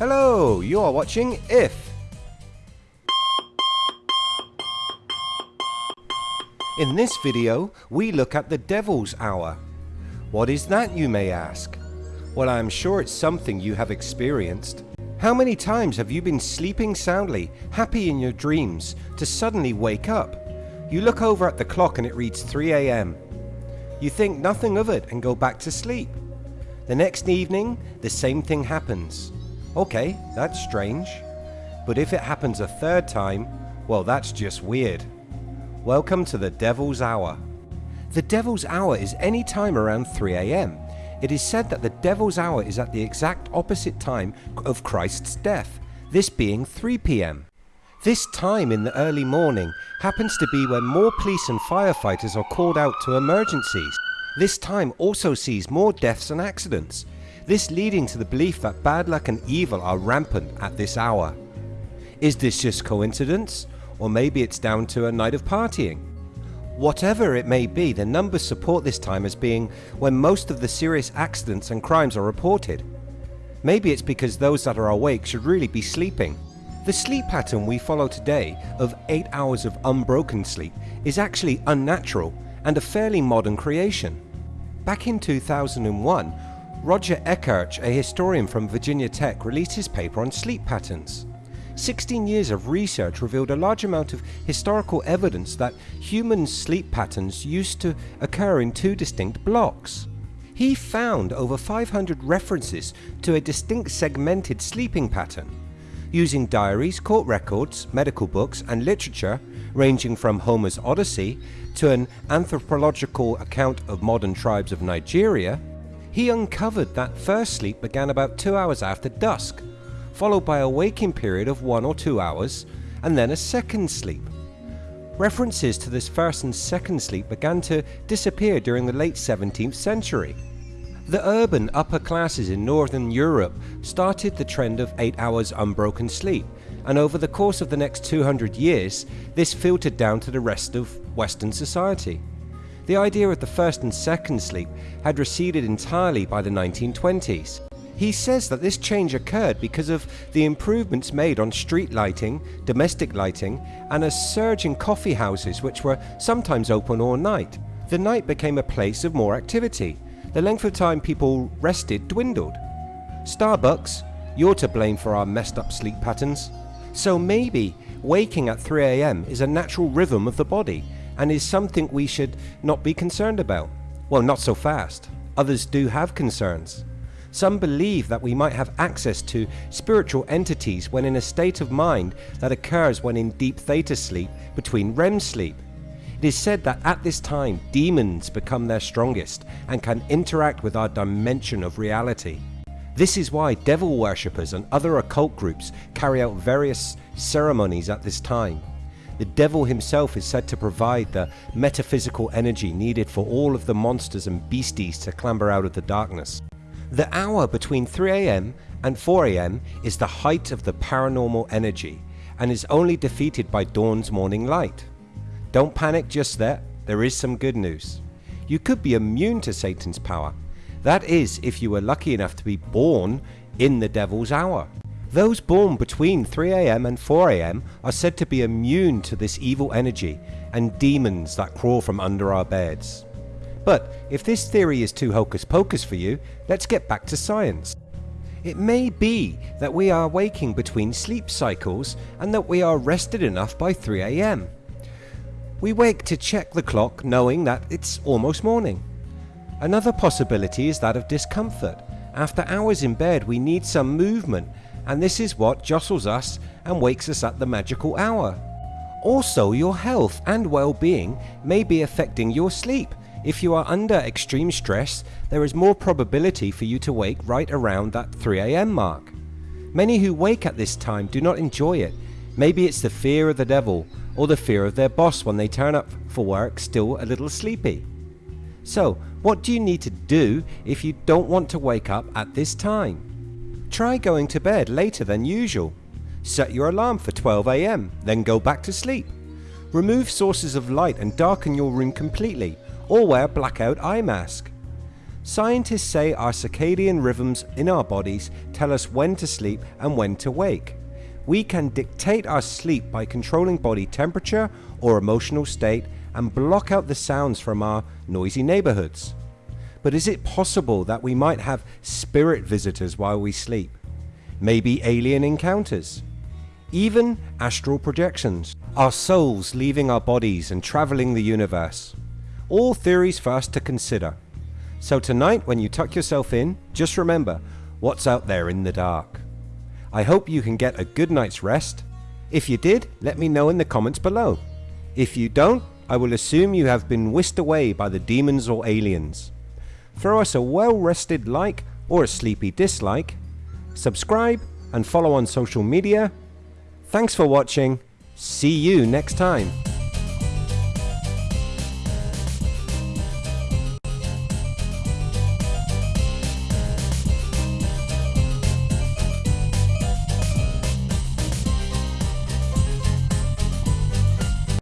Hello, you are watching If. In this video, we look at the Devil's Hour. What is that you may ask? Well I am sure it's something you have experienced. How many times have you been sleeping soundly, happy in your dreams, to suddenly wake up? You look over at the clock and it reads 3am. You think nothing of it and go back to sleep. The next evening, the same thing happens. Okay, that's strange. But if it happens a third time, well that's just weird. Welcome to the Devil's Hour. The Devil's Hour is any time around 3am. It is said that the Devil's Hour is at the exact opposite time of Christ's death, this being 3pm. This time in the early morning happens to be when more police and firefighters are called out to emergencies. This time also sees more deaths and accidents, this leading to the belief that bad luck and evil are rampant at this hour. Is this just coincidence? Or maybe it's down to a night of partying? Whatever it may be, the numbers support this time as being when most of the serious accidents and crimes are reported. Maybe it's because those that are awake should really be sleeping. The sleep pattern we follow today of 8 hours of unbroken sleep is actually unnatural and a fairly modern creation. Back in 2001, Roger Ekirch, a historian from Virginia Tech released his paper on sleep patterns. 16 years of research revealed a large amount of historical evidence that human sleep patterns used to occur in two distinct blocks. He found over 500 references to a distinct segmented sleeping pattern. Using diaries, court records, medical books and literature ranging from Homer's Odyssey to an anthropological account of modern tribes of Nigeria, he uncovered that first sleep began about 2 hours after dusk followed by a waking period of 1 or 2 hours, and then a second sleep. References to this first and second sleep began to disappear during the late 17th century. The urban upper classes in Northern Europe started the trend of 8 hours unbroken sleep, and over the course of the next 200 years, this filtered down to the rest of Western society. The idea of the first and second sleep had receded entirely by the 1920s, he says that this change occurred because of the improvements made on street lighting, domestic lighting and a surge in coffee houses which were sometimes open all night. The night became a place of more activity. The length of time people rested dwindled. Starbucks, you're to blame for our messed up sleep patterns. So maybe waking at 3am is a natural rhythm of the body and is something we should not be concerned about. Well not so fast. Others do have concerns. Some believe that we might have access to spiritual entities when in a state of mind that occurs when in deep theta sleep between REM sleep. It is said that at this time demons become their strongest and can interact with our dimension of reality. This is why devil worshippers and other occult groups carry out various ceremonies at this time. The devil himself is said to provide the metaphysical energy needed for all of the monsters and beasties to clamber out of the darkness. The hour between 3am and 4am is the height of the paranormal energy and is only defeated by dawn's morning light. Don't panic just there, there is some good news. You could be immune to Satan's power. That is if you were lucky enough to be born in the devil's hour. Those born between 3am and 4am are said to be immune to this evil energy and demons that crawl from under our beds. But if this theory is too hocus pocus for you, let's get back to science. It may be that we are waking between sleep cycles and that we are rested enough by 3am. We wake to check the clock knowing that it's almost morning. Another possibility is that of discomfort. After hours in bed we need some movement and this is what jostles us and wakes us at the magical hour. Also your health and well-being may be affecting your sleep if you are under extreme stress, there is more probability for you to wake right around that 3am mark. Many who wake at this time do not enjoy it. Maybe it's the fear of the devil or the fear of their boss when they turn up for work still a little sleepy. So what do you need to do if you don't want to wake up at this time? Try going to bed later than usual. Set your alarm for 12am, then go back to sleep. Remove sources of light and darken your room completely or wear blackout eye mask. Scientists say our circadian rhythms in our bodies tell us when to sleep and when to wake. We can dictate our sleep by controlling body temperature or emotional state and block out the sounds from our noisy neighborhoods. But is it possible that we might have spirit visitors while we sleep? Maybe alien encounters? Even astral projections? Our souls leaving our bodies and traveling the universe? All theories for us to consider. So tonight when you tuck yourself in, just remember what's out there in the dark. I hope you can get a good night's rest. If you did, let me know in the comments below. If you don't, I will assume you have been whisked away by the demons or aliens. Throw us a well rested like or a sleepy dislike. Subscribe and follow on social media. Thanks for watching. See you next time.